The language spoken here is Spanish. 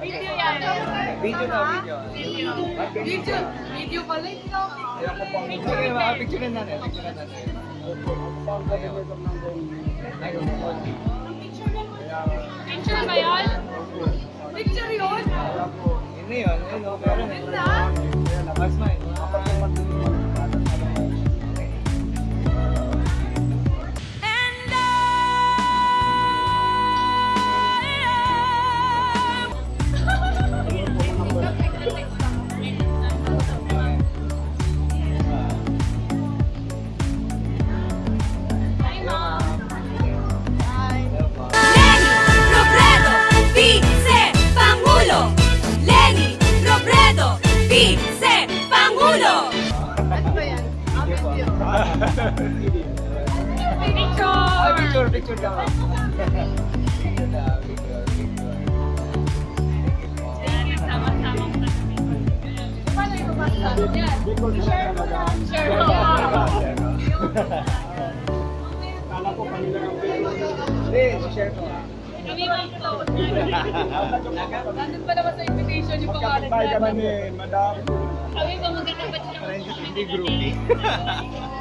Video yan. Video na, video. Video. Video, video pala ito. Sige, mga picture na natin. Picture na natin. Picture ba yun? Picture yun. Hindi yun, yun, no, meron eh. Ganda. Mas may. Yung basta? Yan. Share ko. Kami ba ito? Nandun pa naman sa mention yung pangalan natin. Magkakabay kami ni Madam. Kami ba magkakabay siya? Friends in the.